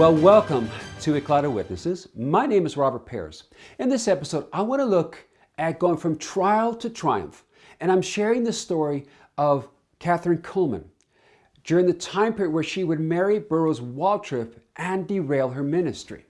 Well, welcome to of Witnesses. My name is Robert Pears. In this episode, I want to look at going from trial to triumph. And I'm sharing the story of Kathryn Kuhlman during the time period where she would marry Burroughs Waltrip and derail her ministry.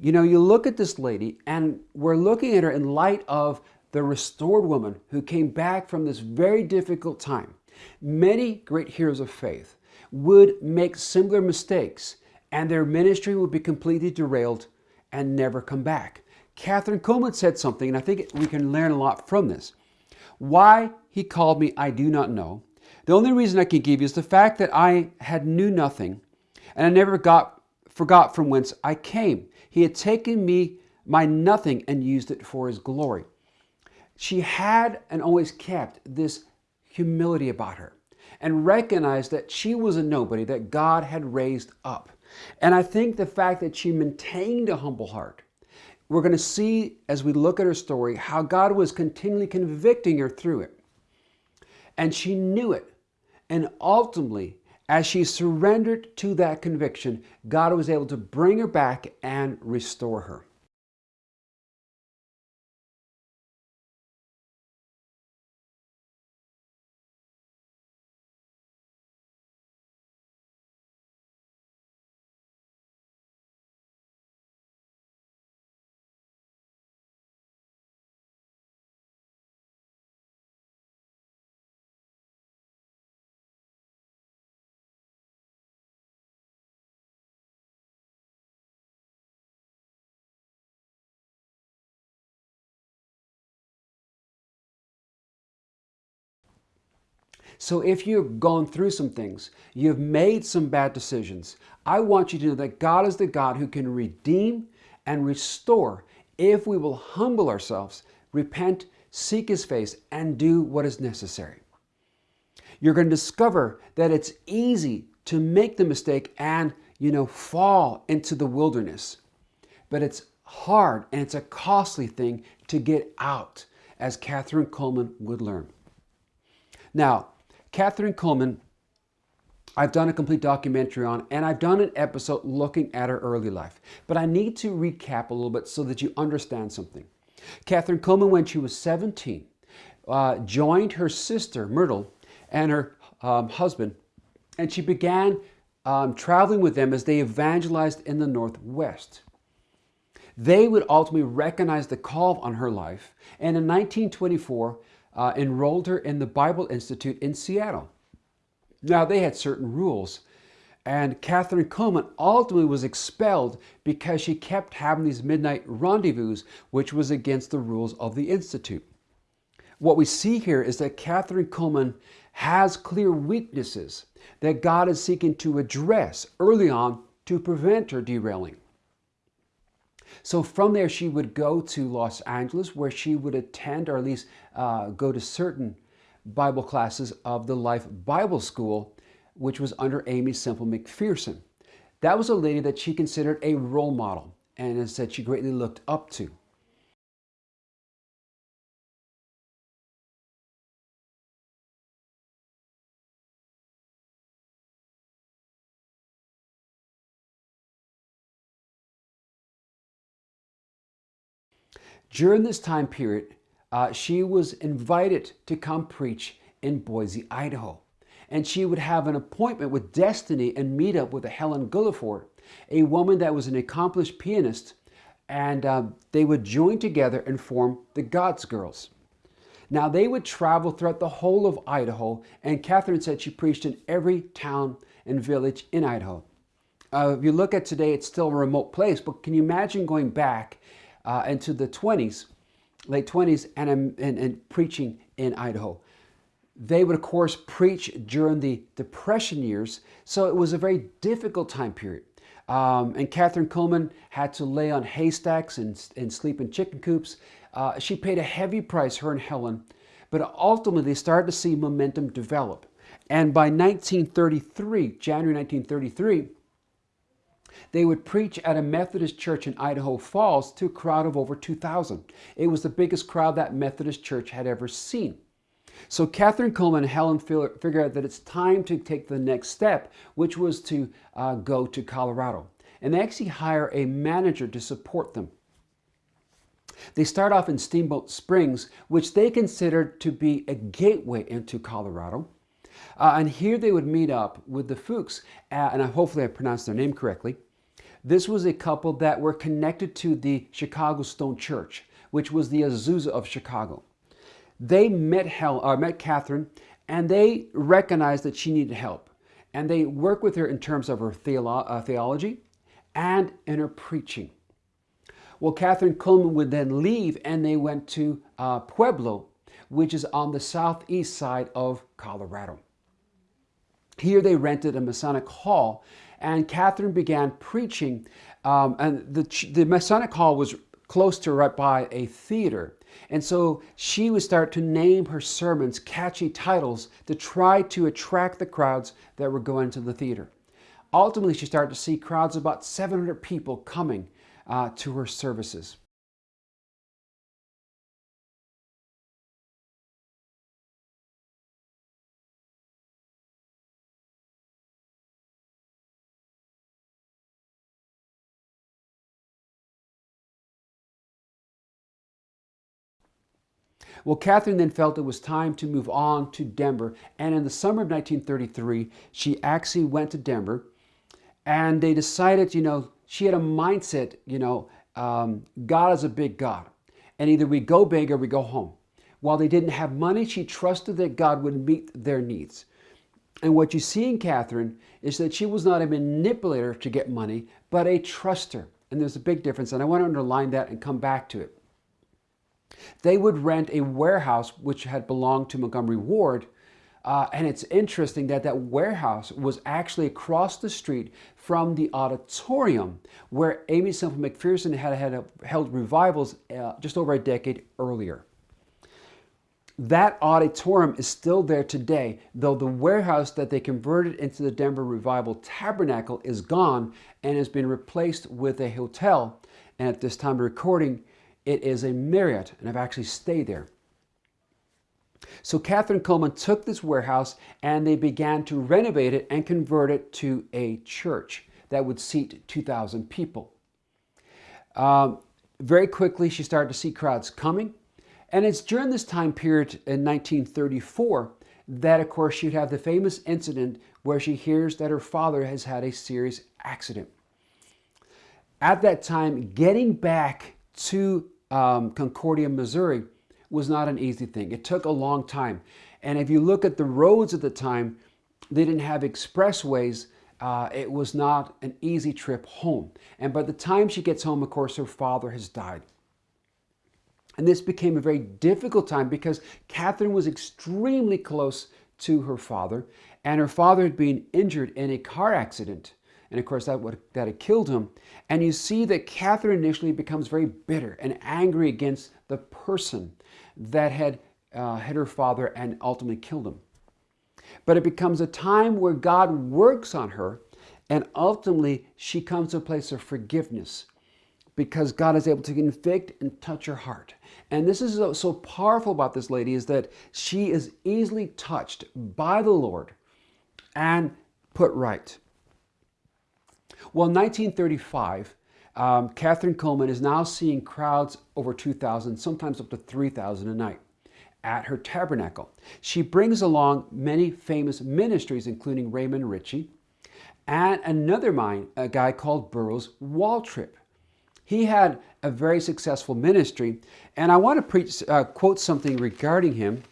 You know, you look at this lady, and we're looking at her in light of the restored woman who came back from this very difficult time. Many great heroes of faith would make similar mistakes and their ministry would be completely derailed and never come back. Kathryn Kuhlman said something, and I think we can learn a lot from this. Why he called me, I do not know. The only reason I can give you is the fact that I had knew nothing, and I never got forgot from whence I came. He had taken me, my nothing, and used it for his glory. She had and always kept this humility about her and recognized that she was a nobody that God had raised up. And I think the fact that she maintained a humble heart, we're going to see as we look at her story how God was continually convicting her through it. And she knew it. And ultimately, as she surrendered to that conviction, God was able to bring her back and restore her. So if you've gone through some things, you've made some bad decisions, I want you to know that God is the God who can redeem and restore if we will humble ourselves, repent, seek His face, and do what is necessary. You're going to discover that it's easy to make the mistake and, you know, fall into the wilderness. But it's hard and it's a costly thing to get out, as Kathryn Kuhlman would learn. Now, Kathryn Kuhlman, I've done a complete documentary on, and I've done an episode looking at her early life. But I need to recap a little bit so that you understand something. Kathryn Kuhlman, when she was 17, uh, joined her sister, Myrtle, and her um, husband, and she began um, traveling with them as they evangelized in the Northwest. They would ultimately recognize the call on her life, and in 1924, uh, enrolled her in the Bible Institute in Seattle. Now, they had certain rules, and Kathryn Kuhlman ultimately was expelled because she kept having these midnight rendezvous, which was against the rules of the Institute. What we see here is that Kathryn Kuhlman has clear weaknesses that God is seeking to address early on to prevent her derailing. So from there, she would go to Los Angeles where she would attend or at least uh, go to certain Bible classes of the Life Bible School, which was under Aimee Semple McPherson. That was a lady that she considered a role model and said she greatly looked up to. During this time period, uh, she was invited to come preach in Boise, Idaho. And she would have an appointment with Destiny and meet up with a Helen Gulliford, a woman that was an accomplished pianist, and uh, they would join together and form the God's Girls. Now, they would travel throughout the whole of Idaho, and Kathryn said she preached in every town and village in Idaho. Uh, if you look at today, it's still a remote place, but can you imagine going back uh, into the 20s, late 20s, and, and, and preaching in Idaho. They would, of course, preach during the Depression years, so it was a very difficult time period. Um, and Kathryn Kuhlman had to lay on haystacks and, and sleep in chicken coops. Uh, she paid a heavy price, her and Helen, but ultimately they started to see momentum develop. And by 1933, January 1933, they would preach at a Methodist church in Idaho Falls to a crowd of over 2,000. It was the biggest crowd that Methodist church had ever seen. So Kathryn Kuhlman and Helen figured out that it's time to take the next step, which was to uh, go to Colorado. and they actually hire a manager to support them. They start off in Steamboat Springs, which they considered to be a gateway into Colorado. Uh, and here they would meet up with the Fuchs, uh, and hopefully I pronounced their name correctly. This was a couple that were connected to the Chicago Stone Church, which was the Azusa of Chicago. They met, Hel, uh, met Kathryn and they recognized that she needed help. And they worked with her in terms of her theolo- uh, theology and in her preaching. Well, Kathryn Kuhlman would then leave and they went to uh, Pueblo, which is on the southeast side of Colorado. Here they rented a Masonic hall and Kathryn began preaching. Um, and the, the Masonic hall was close to right by a theater. And so she would start to name her sermons catchy titles to try to attract the crowds that were going to the theater. Ultimately, she started to see crowds of about 700 people coming uh, to her services. Well, Kathryn then felt it was time to move on to Denver. And in the summer of 1933, she actually went to Denver and they decided, you know, she had a mindset, you know, um, God is a big God. And either we go big or we go home. While they didn't have money, she trusted that God would meet their needs. And what you see in Kathryn is that she was not a manipulator to get money, but a truster. And there's a big difference. And I want to underline that and come back to it. They would rent a warehouse which had belonged to Montgomery Ward. Uh, and it's interesting that that warehouse was actually across the street from the auditorium where Aimee Semple McPherson had, had held revivals uh, just over a decade earlier. That auditorium is still there today, though the warehouse that they converted into the Denver Revival Tabernacle is gone and has been replaced with a hotel. And at this time of recording, it is a Marriott, and I've actually stayed there. So Kathryn Kuhlman took this warehouse and they began to renovate it and convert it to a church that would seat 2,000 people. Um, very quickly, she started to see crowds coming. And it's during this time period in 1934 that, of course, she'd have the famous incident where she hears that her father has had a serious accident. At that time, getting back to um, Concordia, Missouri, was not an easy thing. It took a long time. And if you look at the roads at the time, they didn't have expressways. Uh, it was not an easy trip home. And by the time she gets home, of course, her father has died. And this became a very difficult time because Kathryn was extremely close to her father, and her father had been injured in a car accident. And of course, that would that had killed him. And you see that Kathryn initially becomes very bitter and angry against the person that had uh, hit her father and ultimately killed him. But it becomes a time where God works on her, and ultimately she comes to a place of forgiveness because God is able to convict and touch her heart. And this is so, so powerful about this lady is that she is easily touched by the Lord and put right. Well, in 1935, um, Kathryn Kuhlman is now seeing crowds over 2,000, sometimes up to 3,000 a night at her tabernacle. She brings along many famous ministries, including Raymond Richey, and another mind, a guy called Burroughs Waltrip. He had a very successful ministry, and I want to preach, uh, quote something regarding him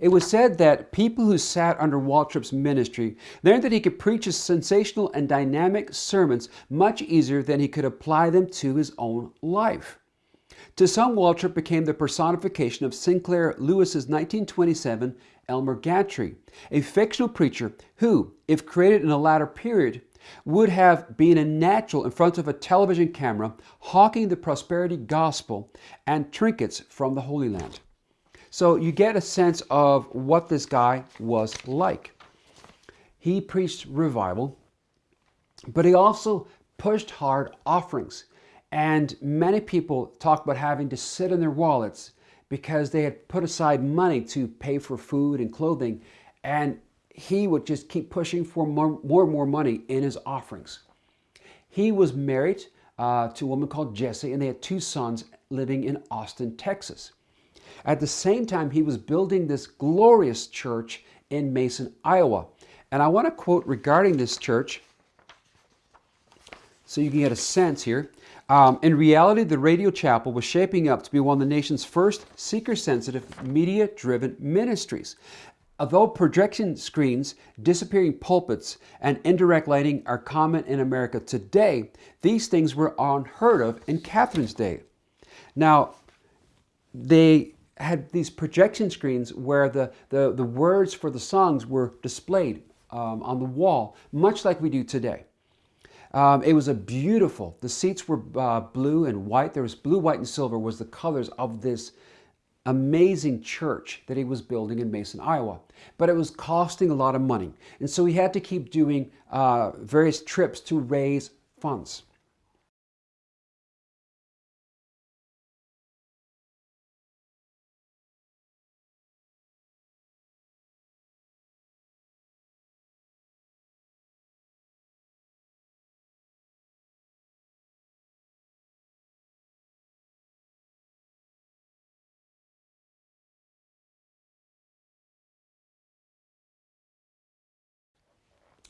It was said that people who sat under Waltrip's ministry learned that he could preach his sensational and dynamic sermons much easier than he could apply them to his own life. To some, Waltrip became the personification of Sinclair Lewis's 1927 Elmer Gantry, a fictional preacher who, if created in a latter period, would have been a natural in front of a television camera hawking the prosperity gospel and trinkets from the Holy Land. So you get a sense of what this guy was like. He preached revival, but he also pushed hard offerings. And many people talk about having to sit in their wallets because they had put aside money to pay for food and clothing. And he would just keep pushing for more, more and more money in his offerings. He was married uh, to a woman called Jessie, and they had two sons living in Austin, Texas. At the same time, he was building this glorious church in Mason, Iowa. And I want to quote regarding this church so you can get a sense here. Um, in reality, the Radio Chapel was shaping up to be one of the nation's first seeker sensitive, media driven ministries. Although projection screens, disappearing pulpits, and indirect lighting are common in America today, these things were unheard of in Kathryn's day. Now, they had these projection screens where the, the, the words for the songs were displayed um, on the wall, much like we do today. Um, it was a beautiful, the seats were uh, blue and white. There was blue, white, and silver was the colors of this amazing church that he was building in Mason, Iowa. But it was costing a lot of money. And so he had to keep doing uh, various trips to raise funds.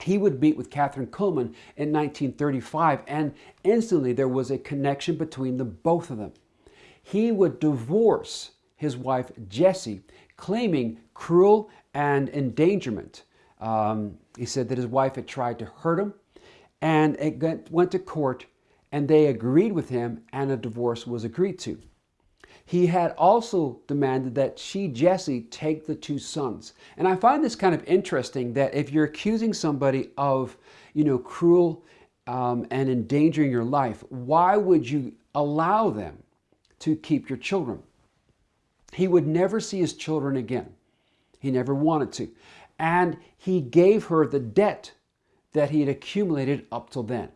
He would meet with Kathryn Kuhlman in 1935, and instantly there was a connection between the both of them. He would divorce his wife Jessie, claiming cruel and endangerment. Um, he said that his wife had tried to hurt him, and it went to court, and they agreed with him, and a divorce was agreed to. He had also demanded that she, Jesse, take the two sons. And I find this kind of interesting that if you're accusing somebody of, you know, cruel um, and endangering your life, why would you allow them to keep your children? He would never see his children again. He never wanted to. And he gave her the debt that he had accumulated up till then.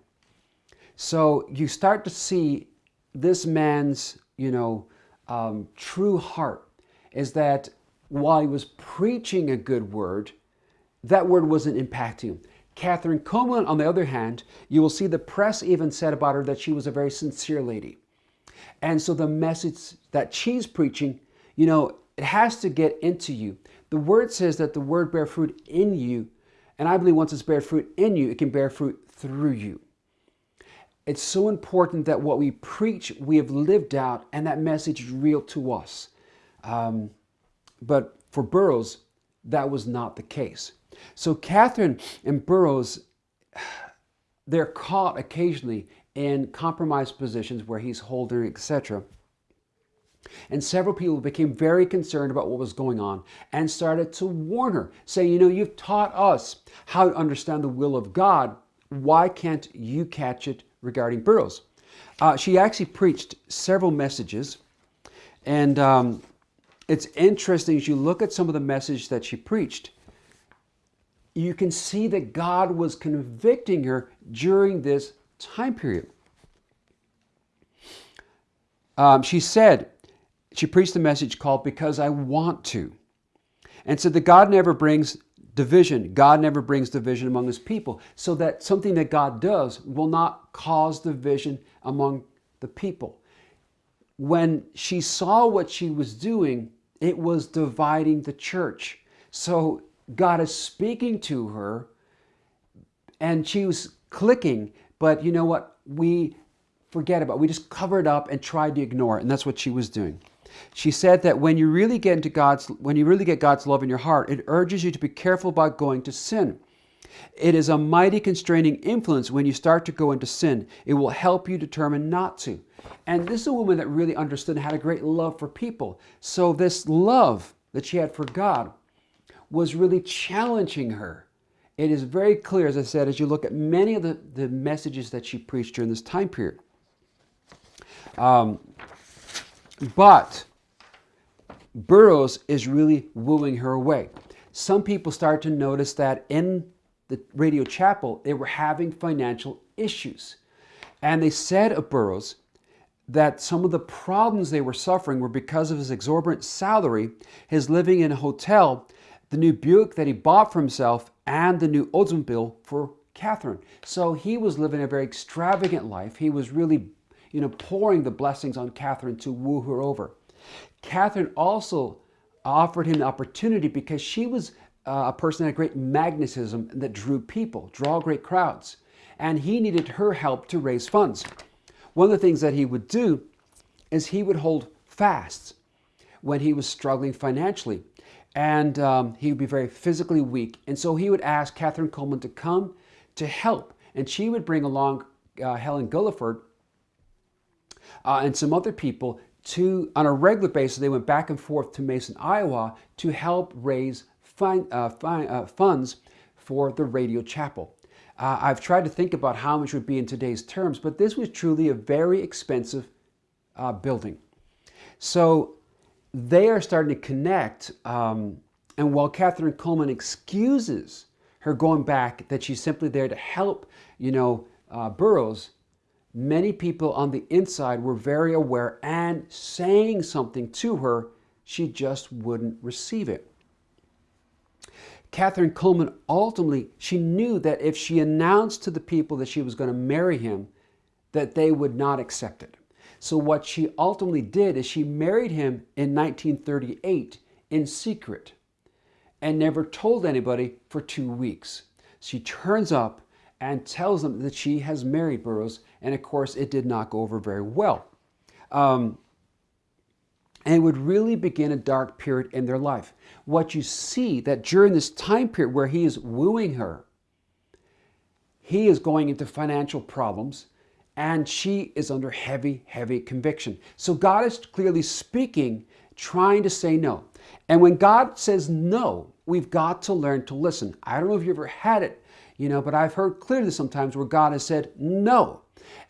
So you start to see this man's, you know, um, true heart is that while he was preaching a good word, that word wasn't impacting him. Kathryn Kuhlman, on the other hand, you will see the press even said about her that she was a very sincere lady. And so the message that she's preaching, you know, it has to get into you. The word says that the word bear fruit in you. And I believe once it's bear fruit in you, it can bear fruit through you. It's so important that what we preach, we have lived out, and that message is real to us. Um, but for Burroughs, that was not the case. So Kathryn and Burroughs, they're caught occasionally in compromised positions where he's holding, etc. And several people became very concerned about what was going on and started to warn her, saying, You know, you've taught us how to understand the will of God. Why can't you catch it regarding Burroughs. Uh, she actually preached several messages, and um, it's interesting as you look at some of the message that she preached, you can see that God was convicting her during this time period. Um, she said, she preached a message called Because I Want to, and said that God never brings division. God never brings division among his people. So that something that God does will not cause division among the people. When she saw what she was doing, it was dividing the church. So God is speaking to her and she was clicking, but you know what? We forget about it. We just covered up and tried to ignore it, and that's what she was doing. She said that when you really get into God's when you really get God's love in your heart, it urges you to be careful about going to sin. It is a mighty constraining influence when you start to go into sin. It will help you determine not to. And this is a woman that really understood and had a great love for people. So this love that she had for God was really challenging her it is very clear, as I said, as you look at many of the, the messages that she preached during this time period. Um, but Burroughs is really wooing her away. Some people start to notice that in the radio chapel, they were having financial issues. And they said of Burroughs that some of the problems they were suffering were because of his exorbitant salary, his living in a hotel, the new Buick that he bought for himself, and the new Oldsmobile for Kathryn. So he was living a very extravagant life. He was really, you know, pouring the blessings on Kathryn to woo her over. Kathryn also offered him the opportunity because she was uh, a person that had great magnetism that drew people, draw great crowds. And he needed her help to raise funds. One of the things that he would do is he would hold fasts when he was struggling financially. And um, he would be very physically weak. And so he would ask Kathryn Kuhlman to come to help. And she would bring along uh, Helen Gulliford uh, and some other people to, on a regular basis, they went back and forth to Mason, Iowa to help raise uh, uh, funds for the radio chapel. Uh, I've tried to think about how much would be in today's terms, but this was truly a very expensive uh, building. So they are starting to connect. Um, and while Kathryn Kuhlman excuses her going back, that she's simply there to help, you know, uh, Burroughs, many people on the inside were very aware and saying something to her, she just wouldn't receive it. Kathryn Kuhlman ultimately, she knew that if she announced to the people that she was going to marry him, that they would not accept it. So what she ultimately did is she married him in 1938 in secret and never told anybody for two weeks. She turns up and tells them that she has married Burroughs and of course, it did not go over very well. Um, and it would really begin a dark period in their life. What you see that during this time period where he is wooing her, he is going into financial problems and she is under heavy, heavy conviction. So God is clearly speaking, trying to say no. And when God says no, we've got to learn to listen. I don't know if you ever had it, you know, but I've heard clearly sometimes where God has said no.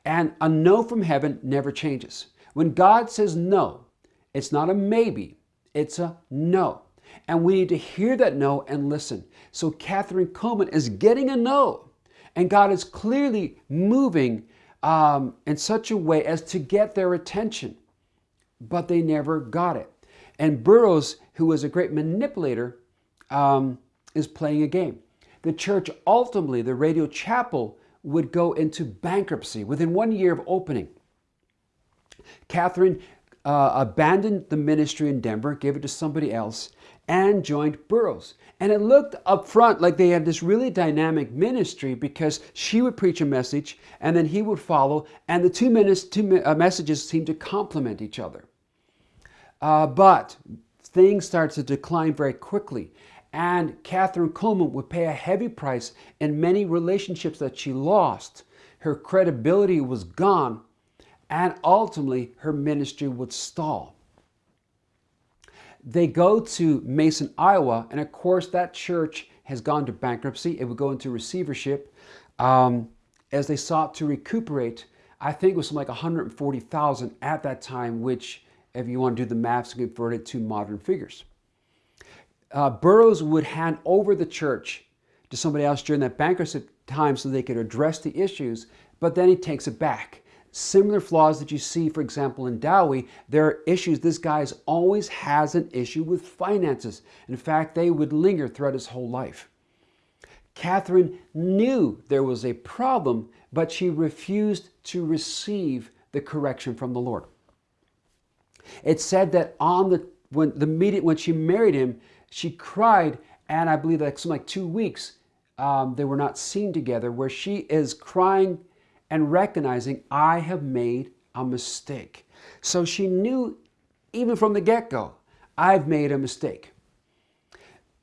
And a no from heaven never changes. When God says no, it's not a maybe, it's a no. And we need to hear that no and listen. So Kathryn Kuhlman is getting a no. And God is clearly moving um, in such a way as to get their attention. But they never got it. And Burroughs, who was a great manipulator, um, is playing a game. The church ultimately, the radio chapel, would go into bankruptcy within one year of opening. Kathryn uh, abandoned the ministry in Denver, gave it to somebody else, and joined Burroughs. And it looked up front like they had this really dynamic ministry because she would preach a message and then he would follow, and the two, two uh, messages seemed to complement each other. Uh, but things started to decline very quickly. And Kathryn Kuhlman would pay a heavy price in many relationships that she lost. Her credibility was gone, and ultimately her ministry would stall. They go to Mason, Iowa, and of course that church has gone to bankruptcy. It would go into receivership um, as they sought to recuperate. I think it was like 140,000 at that time, which, if you want to do the math, convert it to modern figures uh, Burroughs would hand over the church to somebody else during that bankruptcy time so they could address the issues, but then he takes it back. Similar flaws that you see, for example, in Dowie, there are issues. This guy always has an issue with finances. In fact, they would linger throughout his whole life. Kathryn knew there was a problem, but she refused to receive the correction from the Lord. It said that on the when the meeting when she married him, she cried, and I believe like something like two weeks um, they were not seen together, where she is crying and recognizing, I have made a mistake. So she knew even from the get go, I've made a mistake.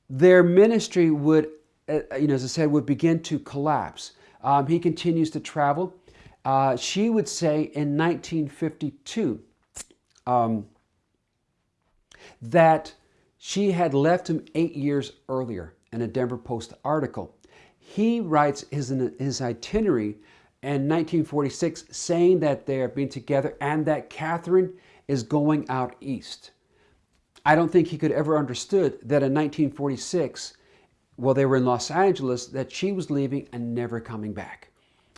Their ministry would, uh, you know, as I said, would begin to collapse. Um, he continues to travel. Uh, she would say in 1952 um, that she had left him eight years earlier in a Denver Post article. he writes his, his itinerary in 1946 saying that they are being together and that Kathryn is going out east. I don't think he could ever understood that in 1946, while they were in Los Angeles, that she was leaving and never coming back.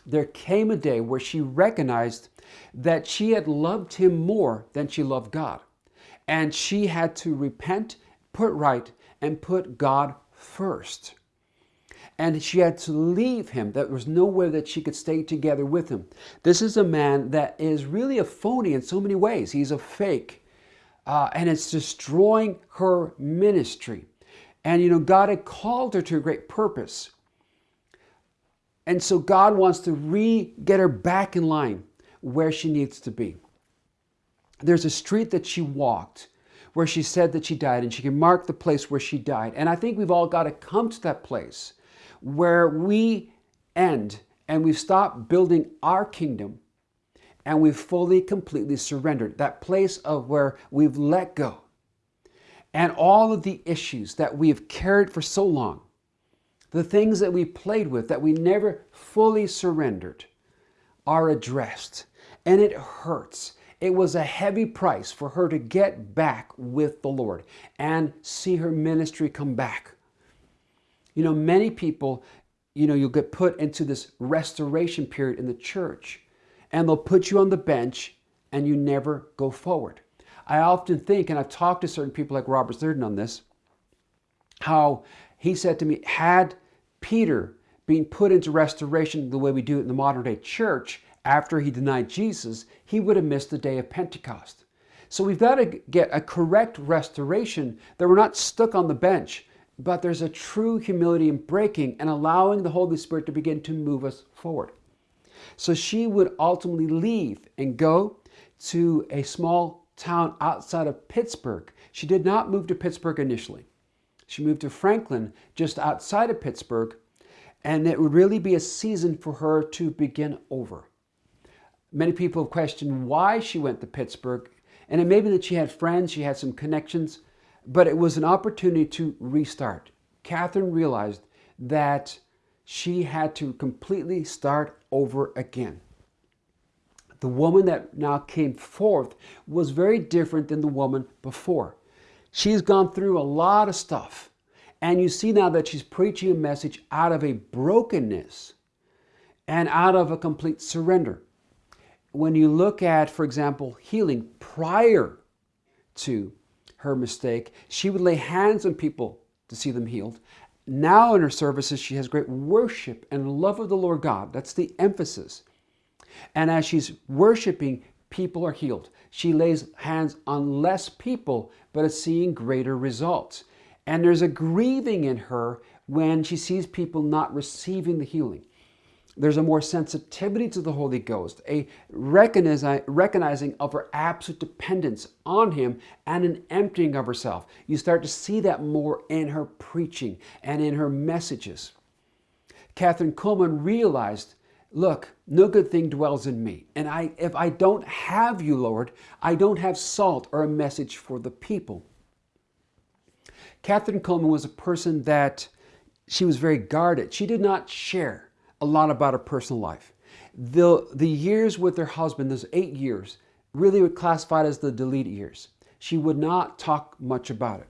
There came a day where she recognized that she had loved him more than she loved God. And she had to repent, put right, and put God first. And she had to leave him. There was nowhere that she could stay together with him. This is a man that is really a phony in so many ways. He's a fake. Uh, and it's destroying her ministry. And you know, God had called her to a great purpose. And so God wants to re get her back in line where she needs to be. There's a street that she walked where she said that she died, and she can mark the place where she died. And I think we've all got to come to that place where we end and we've stopped building our kingdom and we've fully, completely surrendered. That place of where we've let go. And all of the issues that we have carried for so long, the things that we played with that we never fully surrendered, are addressed. And it hurts. It was a heavy price for her to get back with the Lord and see her ministry come back. You know, many people, you know, you'll get put into this restoration period in the church and they'll put you on the bench and you never go forward. I often think, and I've talked to certain people like Robert Thurden on this, how he said to me, had Peter been put into restoration the way we do it in the modern day church after he denied Jesus, he would have missed the day of Pentecost. So we've got to get a correct restoration that we're not stuck on the bench, but there's a true humility in breaking and allowing the Holy Spirit to begin to move us forward. So she would ultimately leave and go to a small town outside of Pittsburgh. She did not move to Pittsburgh initially. She moved to Franklin, just outside of Pittsburgh, and it would really be a season for her to begin over. Many people have questioned why she went to Pittsburgh, and it may be that she had friends, she had some connections, but it was an opportunity to restart. Kathryn realized that she had to completely start over again. The woman that now came forth was very different than the woman before. She's gone through a lot of stuff. And you see now that she's preaching a message out of a brokenness and out of a complete surrender. When you look at, for example, healing prior to her mistake. She would lay hands on people to see them healed. Now in her services, she has great worship and love of the Lord God. That's the emphasis. And as she's worshiping, people are healed. She lays hands on less people, but is seeing greater results. And there's a grieving in her when she sees people not receiving the healing. There's a more sensitivity to the Holy Ghost, a recognizing of her absolute dependence on Him and an emptying of herself. You start to see that more in her preaching and in her messages. Kathryn Kuhlman realized, look, no good thing dwells in me. And I, if I don't have you, Lord, I don't have salt or a message for the people. Kathryn Kuhlman was a person that she was very guarded. She did not share a lot about her personal life. The, the years with her husband, those eight years, really were classified as the delete years. She would not talk much about it.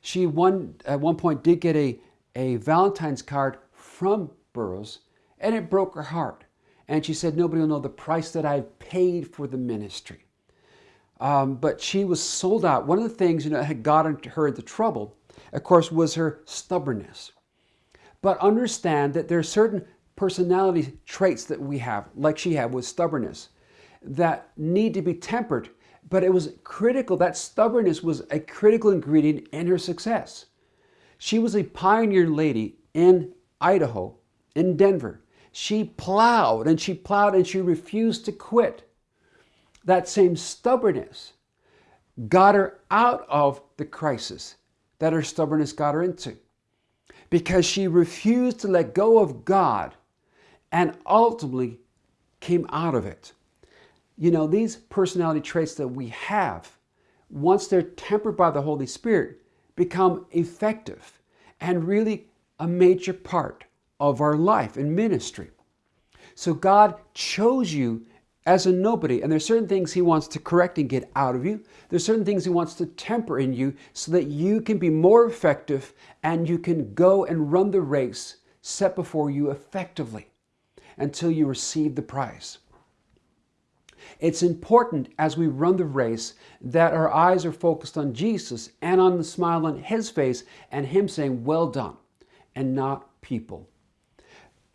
She one, at one point did get a, a Valentine's card from Burroughs, and it broke her heart. And she said, Nobody will know the price that I've paid for the ministry. Um, but she was sold out. One of the things you know had gotten her into trouble, of course, was her stubbornness. But understand that there are certain personality traits that we have, like she had with stubbornness, that need to be tempered. But it was critical, that stubbornness was a critical ingredient in her success. She was a pioneer lady in Idaho, in Denver. She plowed and she plowed and she refused to quit. That same stubbornness got her out of the crisis that her stubbornness got her into because she refused to let go of God and ultimately came out of it. You know, these personality traits that we have, once they're tempered by the Holy Spirit, become effective and really a major part of our life and ministry. So God chose you as a nobody, and there's certain things He wants to correct and get out of you. There's certain things He wants to temper in you so that you can be more effective and you can go and run the race set before you effectively until you receive the prize. It's important as we run the race that our eyes are focused on Jesus and on the smile on His face and Him saying, Well done, and not people.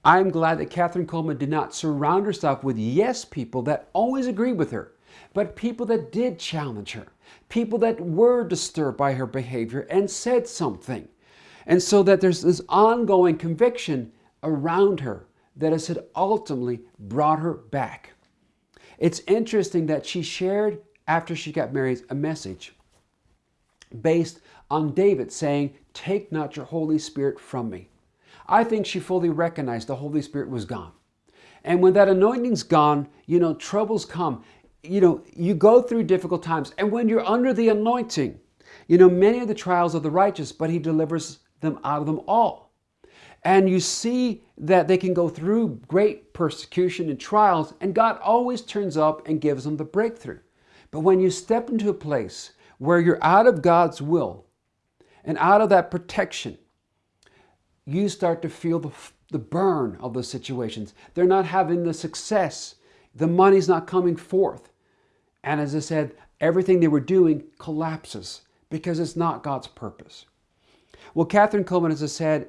I'm glad that Kathryn Kuhlman did not surround herself with yes people that always agreed with her, but people that did challenge her, people that were disturbed by her behavior and said something. And so that there's this ongoing conviction around her that has ultimately brought her back. It's interesting that she shared after she got married a message based on David saying, Take not your Holy Spirit from me. I think she fully recognized the Holy Spirit was gone. And when that anointing's gone, you know, troubles come. You know, you go through difficult times. And when you're under the anointing, you know, many of the trials of the righteous, but he delivers them out of them all. And you see that they can go through great persecution and trials, and God always turns up and gives them the breakthrough. But when you step into a place where you're out of God's will and out of that protection, you start to feel the, the burn of those situations. They're not having the success. The money's not coming forth. And as I said, everything they were doing collapses because it's not God's purpose. Well, Kathryn Kuhlman, as I said,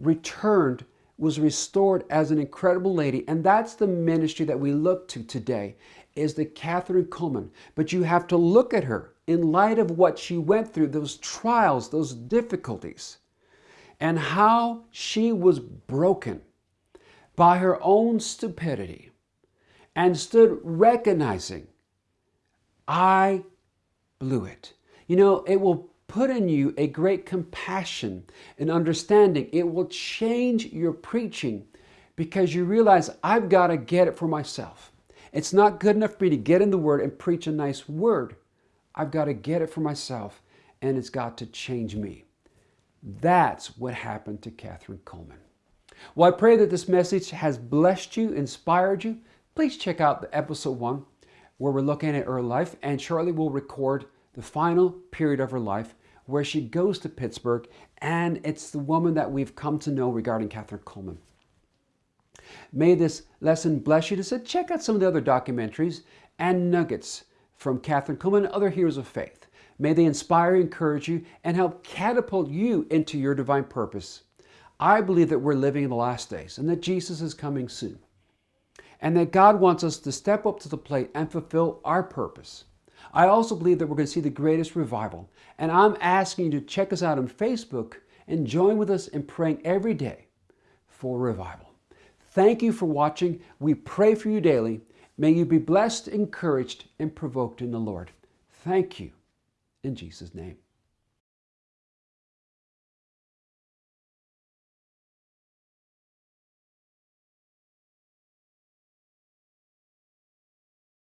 returned, was restored as an incredible lady. And that's the ministry that we look to today is the Kathryn Kuhlman. But you have to look at her in light of what she went through, those trials, those difficulties, and how she was broken by her own stupidity and stood recognizing, I blew it. You know, it will put in you a great compassion and understanding. It will change your preaching because you realize I've got to get it for myself. It's not good enough for me to get in the Word and preach a nice word. I've got to get it for myself and it's got to change me. That's what happened to Kathryn Kuhlman. Well, I pray that this message has blessed you, inspired you. Please check out the episode one where we're looking at her life, and shortly we'll record the final period of her life where she goes to Pittsburgh, and it's the woman that we've come to know regarding Kathryn Kuhlman. May this lesson bless you to say, check out some of the other documentaries and nuggets from Kathryn Kuhlman and other heroes of faith. May they inspire, encourage you, and help catapult you into your divine purpose. I believe that we're living in the last days and that Jesus is coming soon. And that God wants us to step up to the plate and fulfill our purpose. I also believe that we're going to see the greatest revival. And I'm asking you to check us out on Facebook and join with us in praying every day for revival. Thank you for watching. We pray for you daily. May you be blessed, encouraged, and provoked in the Lord. Thank you in Jesus' name.